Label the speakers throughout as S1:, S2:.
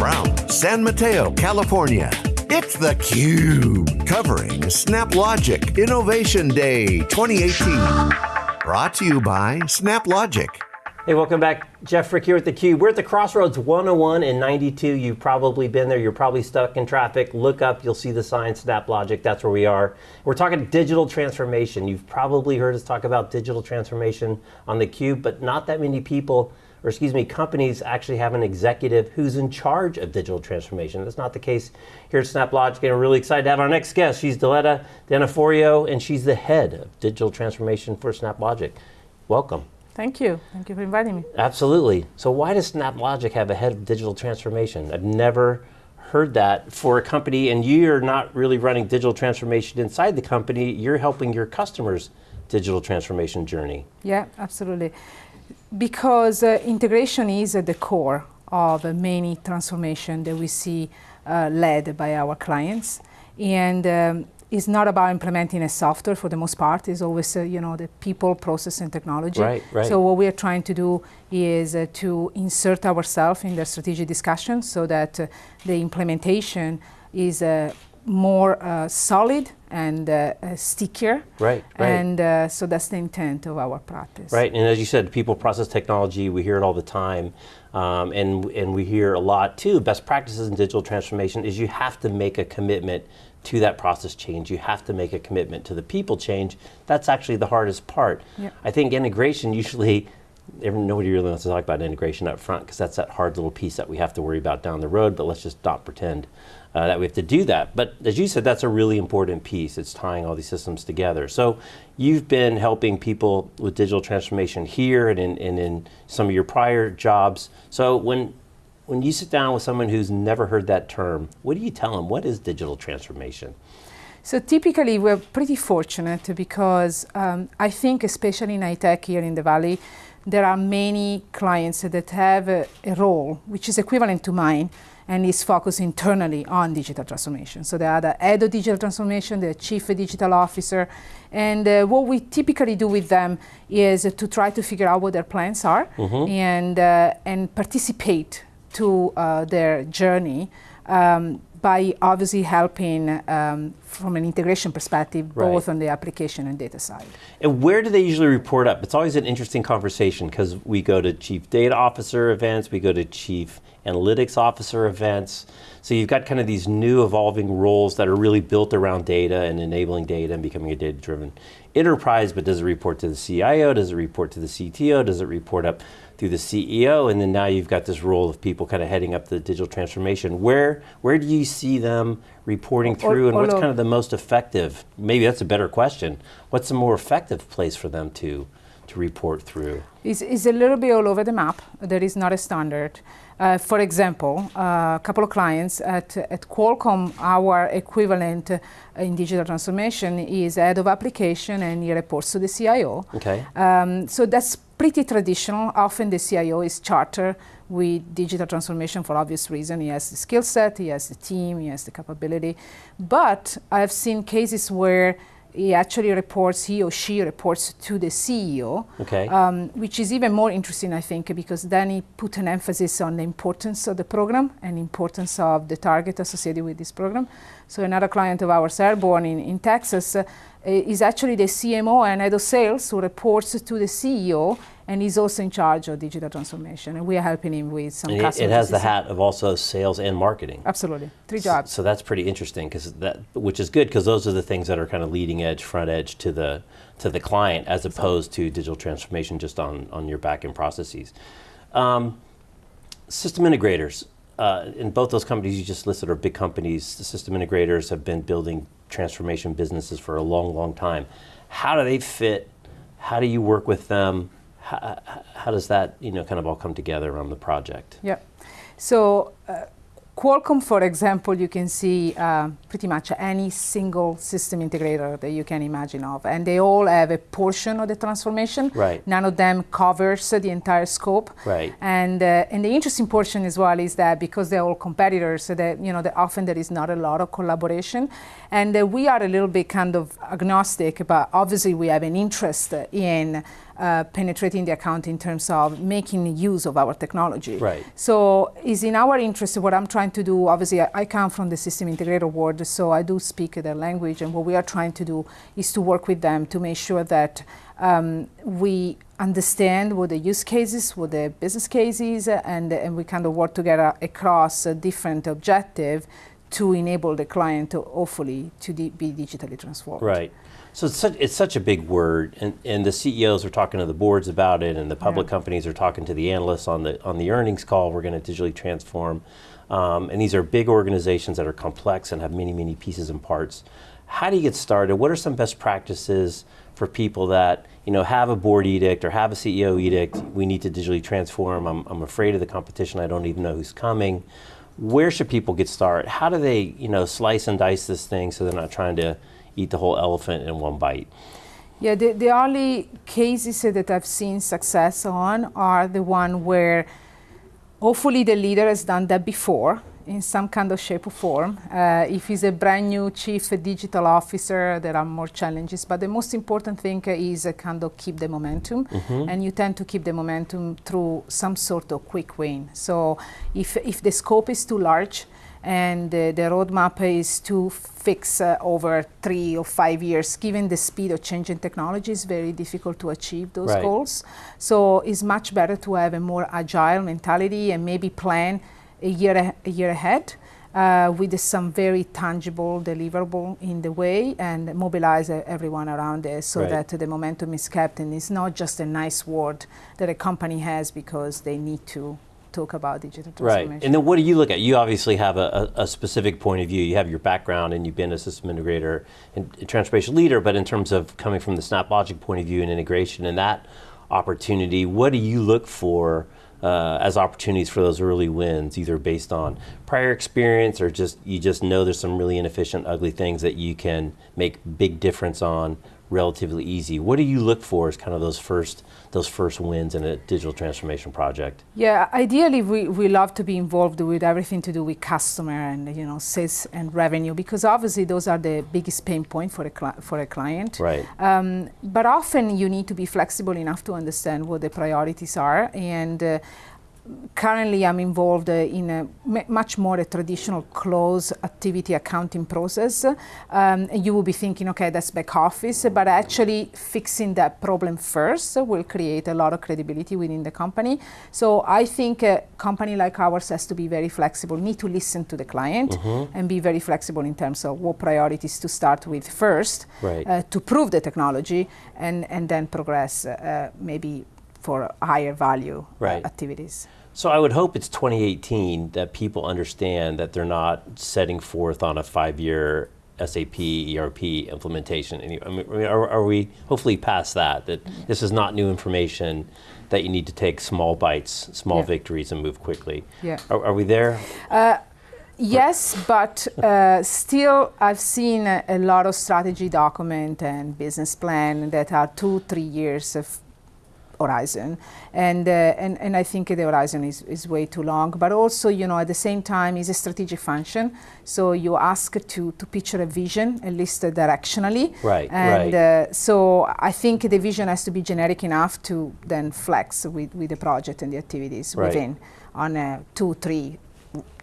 S1: from San Mateo, California, it's theCUBE, covering SnapLogic Innovation Day 2018. Brought to you by SnapLogic.
S2: Hey, welcome back. Jeff Frick here at theCUBE. We're at the Crossroads 101 and 92. You've probably been there. You're probably stuck in traffic. Look up, you'll see the sign SnapLogic. That's where we are. We're talking digital transformation. You've probably heard us talk about digital transformation on theCUBE, but not that many people or excuse me, companies actually have an executive who's in charge of digital transformation. That's not the case here at SnapLogic, and we're really excited to have our next guest. She's Diletta D'Onofrio, and she's the head of digital transformation for SnapLogic. Welcome.
S3: Thank you. Thank you for inviting me.
S2: Absolutely. So why does SnapLogic have a head of digital transformation? I've never heard that for a company, and you're not really running digital transformation inside the company, you're helping your customers digital transformation journey.
S3: Yeah, absolutely because uh, integration is at the core of uh, many transformation that we see uh, led by our clients. And um, it's not about implementing a software for the most part. It's always, uh, you know, the people, process, and technology.
S2: Right, right.
S3: So what we are trying to do is uh, to insert ourselves in the strategic discussion so that uh, the implementation is more uh, solid and uh, uh, stickier.
S2: Right, right.
S3: And uh, so that's the intent of our practice.
S2: Right, and as you said, people process technology, we hear it all the time. Um, and, and we hear a lot too, best practices in digital transformation is you have to make a commitment to that process change. You have to make a commitment to the people change. That's actually the hardest part.
S3: Yep.
S2: I think integration usually nobody really wants to talk about integration up front because that's that hard little piece that we have to worry about down the road, but let's just not pretend uh, that we have to do that. But as you said, that's a really important piece. It's tying all these systems together. So you've been helping people with digital transformation here and in, and in some of your prior jobs. So when, when you sit down with someone who's never heard that term, what do you tell them? What is digital transformation?
S3: So typically we're pretty fortunate because um, I think especially in high tech here in the Valley, there are many clients that have a, a role which is equivalent to mine and is focused internally on digital transformation. So they are the head of digital transformation, the chief digital officer, and uh, what we typically do with them is to try to figure out what their plans are mm -hmm. and, uh, and participate to uh, their journey um, by obviously helping um, from an integration perspective, right. both on the application and data side.
S2: And where do they usually report up? It's always an interesting conversation because we go to chief data officer events, we go to chief analytics officer events. So you've got kind of these new evolving roles that are really built around data and enabling data and becoming a data-driven enterprise, but does it report to the CIO? Does it report to the CTO? Does it report up through the CEO, and then now you've got this role of people kind of heading up the digital transformation. Where, where do you see them reporting through, and what's kind of the most effective, maybe that's a better question, what's the more effective place for them to, to report through?
S3: It's, it's a little bit all over the map. There is not a standard. Uh, for example, uh, a couple of clients at, at Qualcomm, our equivalent uh, in digital transformation is head of application and he reports to the CIO.
S2: Okay.
S3: Um, so that's pretty traditional. Often the CIO is chartered with digital transformation for obvious reason. He has the skill set, he has the team, he has the capability. But I've seen cases where he actually reports, he or she reports to the CEO,
S2: okay.
S3: um, which is even more interesting, I think, because then he put an emphasis on the importance of the program and importance of the target associated with this program. So another client of ours, Airborne in, in Texas, uh, is actually the CMO and head of sales who reports to the CEO and he's also in charge of digital transformation and we are helping him with some
S2: and
S3: It
S2: has the hat of also sales and marketing.
S3: Absolutely, three jobs.
S2: So, so that's pretty interesting because that, which is good because those are the things that are kind of leading edge, front edge to the to the client as opposed to digital transformation just on, on your back-end processes. Um, system integrators, uh, in both those companies you just listed are big companies. The system integrators have been building transformation businesses for a long, long time. How do they fit? How do you work with them? How, how does that, you know, kind of all come together on the project?
S3: Yeah. So uh, Qualcomm, for example, you can see uh, pretty much any single system integrator that you can imagine of, and they all have a portion of the transformation.
S2: Right.
S3: None of them covers the entire scope.
S2: Right.
S3: And uh, and the interesting portion as well is that because they're all competitors, so that you know that often there is not a lot of collaboration, and uh, we are a little bit kind of agnostic, but obviously we have an interest in uh, penetrating the account in terms of making use of our technology.
S2: Right.
S3: So it's in our interest what I'm trying to do. Obviously, I, I, come from the system integrator world, so I do speak their language, and what we are trying to do is to work with them to make sure that um, we understand what the use cases, what the business cases, and and we kind of work together across a different objective to enable the client to hopefully to be digitally transformed.
S2: Right. So it's such, it's such a big word, and, and the CEOs are talking to the boards about it, and the public yeah. companies are talking to the analysts on the on the earnings call. We're going to digitally transform, um, and these are big organizations that are complex and have many many pieces and parts. How do you get started? What are some best practices for people that you know have a board edict or have a CEO edict? We need to digitally transform. I'm, I'm afraid of the competition. I don't even know who's coming. Where should people get started? How do they you know slice and dice this thing so they're not trying to eat the whole elephant in one bite?
S3: Yeah, the, the only cases that I've seen success on are the one where hopefully the leader has done that before in some kind of shape or form. Uh, if he's a brand new chief digital officer, there are more challenges. But the most important thing is uh, kind of keep the momentum, mm-hmm. and you tend to keep the momentum through some sort of quick win. So if if the scope is too large, and uh, the roadmap is to fix uh, over three or five years. Given the speed of changing technology, it's very difficult to achieve those right. goals. So it's much better to have a more agile mentality and maybe plan a year, a year ahead. Uh, with some very tangible deliverable in the way and mobilize uh, everyone around it so right. that the momentum is kept and it's not just a nice word that a company has because they need to talk about digital transformation.
S2: Right. And then what do you look at? You obviously have a, a, a specific point of view. You have your background and you've been a system integrator and transformation leader, but in terms of coming from the SnapLogic point of view and integration and that opportunity, what do you look for uh, as opportunities for those early wins, either based on prior experience or just you just know there's some really inefficient, ugly things that you can make big difference on relatively easy. What do you look for as kind of those first those first wins in a digital transformation project?
S3: Yeah, ideally we, we love to be involved with everything to do with customer and you know sales and revenue because obviously those are the biggest pain point for a cli- for a client.
S2: Right.
S3: Um, but often you need to be flexible enough to understand what the priorities are and. Uh, currently I'm involved uh, in a much more a traditional close activity accounting process. Um, you will be thinking, okay, that's back office, but actually fixing that problem first will create a lot of credibility within the company. So I think a company like ours has to be very flexible, need to listen to the client mm-hmm. and be very flexible in terms of what priorities to start with first
S2: right. uh,
S3: to prove the technology and, and then progress uh, maybe for higher value uh, right. activities.
S2: So I would hope it's 2018 that people understand that they're not setting forth on a five-year SAP ERP implementation. I mean, are, are, we hopefully past that? That this is not new information. That you need to take small bites, small yeah. victories, and move quickly.
S3: Yeah.
S2: Are, are we there?
S3: Uh, yes, but uh, still, I've seen a, a, lot of strategy document and business plan that are two, three years of horizon. And, uh, and, and I think the horizon is, is way too long. But also, you know, at the same time, is a strategic function. So you ask to, to picture a vision, at least uh, directionally.
S2: Right,
S3: and
S2: right.
S3: Uh, so I think the vision has to be generic enough to then flex with, with the project and the activities right. within on a two, three,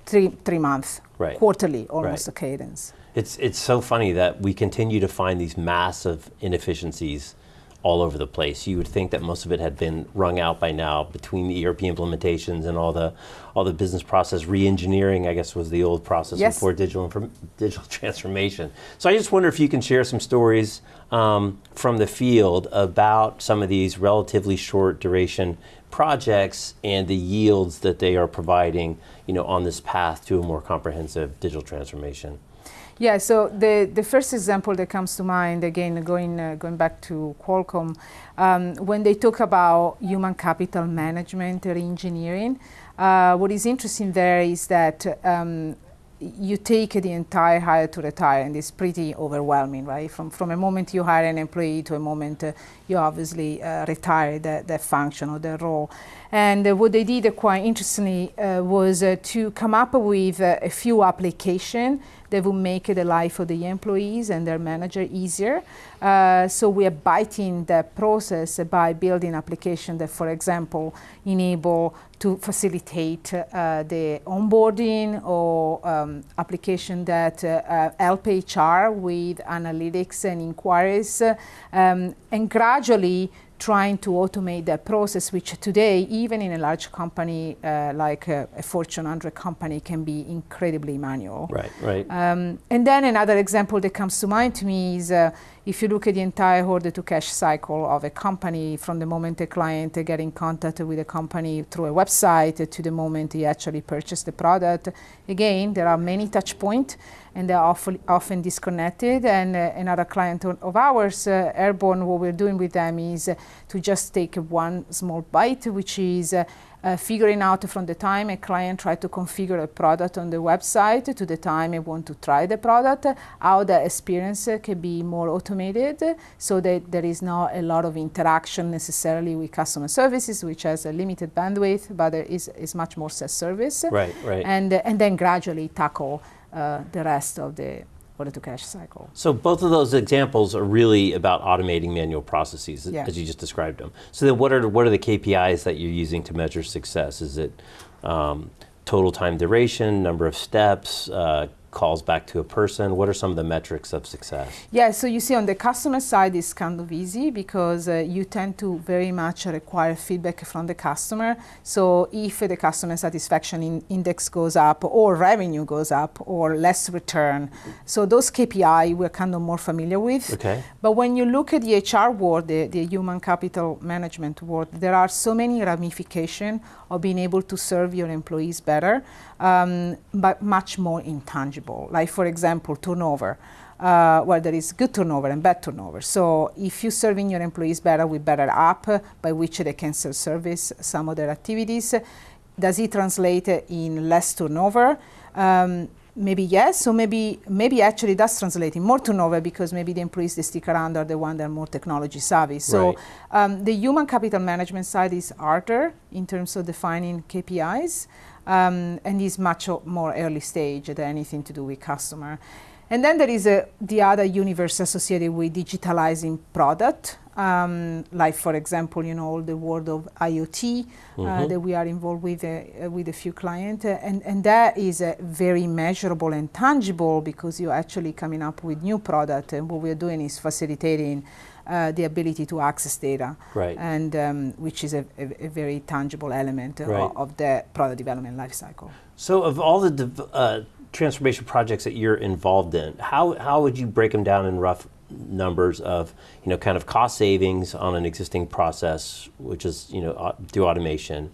S3: three, three month,
S2: right.
S3: quarterly, almost
S2: right.
S3: a cadence.
S2: It's, it's so funny that we continue to find these massive inefficiencies all over the place. You would think that most of it had been wrung out by now between the ERP implementations and all the all the business process re-engineering. I guess was the old process
S3: yes.
S2: before digital digital transformation. So I just wonder if you can share some stories um, from the field about some of these relatively short duration projects and the yields that they are providing, you know, on this path to a more comprehensive digital transformation.
S3: Yeah, so the, the first example that comes to mind, again, going, uh, going back to Qualcomm, um, when they talk about human capital management or engineering, uh, what is interesting there is that um, you take the entire hire to retire, and it's pretty overwhelming, right? From, from a moment you hire an employee to a moment uh, you obviously uh, retire that, that function or that role. And uh, what they did uh, quite interestingly uh, was uh, to come up with a few applications that will make the life of the employees and their manager easier. Uh, so we are biting that process by building applications that, for example, enable to facilitate uh, the onboarding or um, application that uh help HR with analytics and inquiries um, and gradually trying to automate that process, which today, even in a large company uh, like a, a, Fortune 100 company, can be incredibly manual.
S2: Right, right. Um,
S3: and then another example that comes to mind to me is uh, if you look at the entire order to cash cycle of a company, from the moment a client get in contact with a company through a website to the moment he actually purchased the product, again, there are many touch points and they're often, often disconnected. And uh, another client of ours, uh, Airborne, what we're doing with them is uh, to just take one small bite, which is uh, uh, figuring out from the time a client tries to configure a product on the website to the time they want to try the product, how the experience can be more automated so that there is not a lot of interaction necessarily with customer services, which has a limited bandwidth, but there is, is much more self-service.
S2: Right, right.
S3: And, and then gradually tackle uh, the rest of the order to cash cycle.
S2: So both of those examples are really about automating manual processes
S3: yeah.
S2: as you just described them. So then what are, what are the KPIs that you're using to measure success? Is it um, total time duration, number of steps, uh, calls back to a person? What are some of the metrics of success?
S3: Yeah, so you see on the customer side it's kind of easy because uh, you tend to very much require feedback from the customer. So if the customer satisfaction in index goes up or revenue goes up or less return, so those KPI we're kind of more familiar with.
S2: Okay.
S3: But when you look at the HR world, the, the human capital management world, there are so many ramifications of being able to serve your employees better, um, but much more intangible. Like, for example, turnover. Uh, well, there is good turnover and bad turnover. So if you're serving your employees better with better app by which they can self-service some of their activities, does it translate in less turnover? Um, maybe yes, so maybe maybe actually does translate in more turnover because maybe the employees that stick around are the ones that are more technology savvy. So
S2: right.
S3: um, the human capital management side is harder in terms of defining KPIs um, and is much more early stage than anything to do with customer. And then there is a, the other universe associated with digitalizing product, um, like for example, you know, all the world of IoT uh, mm-hmm. that we are involved with uh, with a few clients, uh, and and that is uh, very measurable and tangible because you're actually coming up with new product, and what we're doing is facilitating. Uh, the ability to access data,
S2: right.
S3: and um, which is a, a, a, very tangible element
S2: right.
S3: of, of the product development lifecycle.
S2: So, of all the de- transformation projects that you're involved in, how, how would you break them down in rough numbers of, you know, kind of cost savings on an existing process, which is, you know, through automation,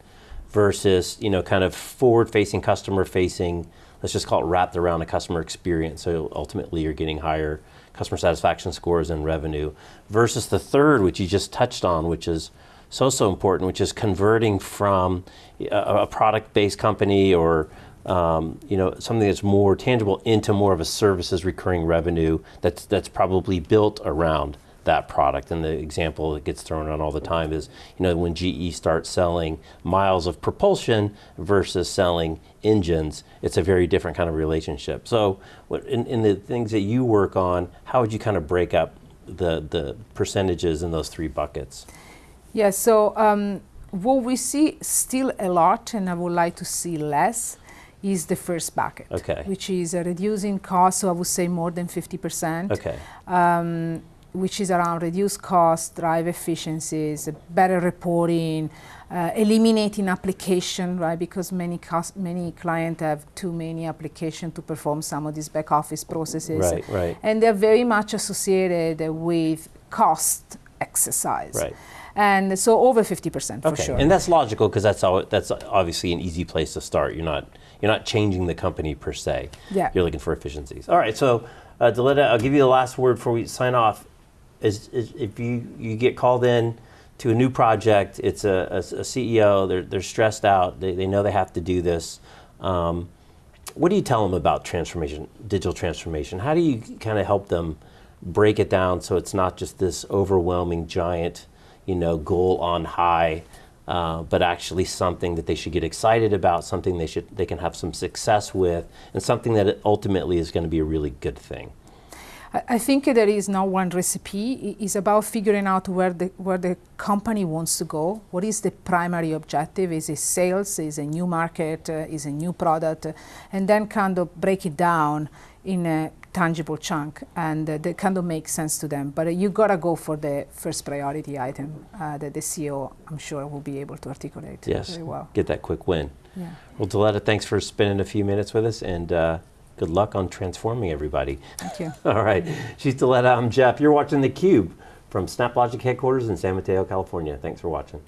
S2: versus, you know, kind of forward-facing, customer-facing, let's just call it wrapped around a customer experience. So ultimately you're getting higher customer satisfaction scores and revenue, versus the third, which you just touched on, which is so, so important, which is converting from a, a product-based company or um, you know, something that's more tangible into more of a services recurring revenue that's that's probably built around that product. And the example that gets thrown around all the time is, you know, when GE starts selling miles of propulsion versus selling engines, it's a very different kind of relationship. So, in, in the things that you work on, how would you kind of break up the the percentages in those three buckets?
S3: Yeah. So. Um, what we see still a lot, and I would like to see less, is the first bucket,
S2: okay.
S3: which is uh, reducing costs, so I would say more than 50%.
S2: Okay.
S3: Um, which is around reduce costs, drive efficiencies, better reporting, uh, eliminating application, right? Because many cost, many clients have too many applications to perform some of these back office processes.
S2: Right, right.
S3: And they're very much associated with cost exercise.
S2: Right.
S3: And so over 50% for
S2: okay.
S3: sure.
S2: And that's logical because that's, all, that's obviously an easy place to start. You're not you're not changing the company per se.
S3: Yeah.
S2: You're looking for efficiencies. All right, so uh, Diletta, I'll give you the last word before we sign off. Is, is if you, you get called in to a new project, it's a, a, a CEO, they're, they're stressed out, they, they know they have to do this. Um, what do you tell them about transformation, digital transformation? How do you kind of help them break it down so it's not just this overwhelming giant, you know, goal on high uh, but actually something that they should get excited about, something they should they can have some success with, and something that ultimately is going to be a really good thing.
S3: I think there is no one recipe. It's about figuring out where the where the company wants to go. What is the primary objective? Is it sales? Is it a new market? Uh, is it a new product? Uh, and then kind of break it down in a tangible chunk, and uh, that kind of makes sense to them. But uh, you gotta go for the first priority item uh, that the CEO, I'm sure, will be able to articulate
S2: Yes,
S3: very well.
S2: get that quick win.
S3: Yeah.
S2: Well, Diletta, thanks for spending a few minutes with us, and uh, good luck on transforming everybody.
S3: Thank you.
S2: All right, she's Diletta. I'm um, Jeff. You're watching theCUBE from SnapLogic headquarters in San Mateo, California. Thanks for watching.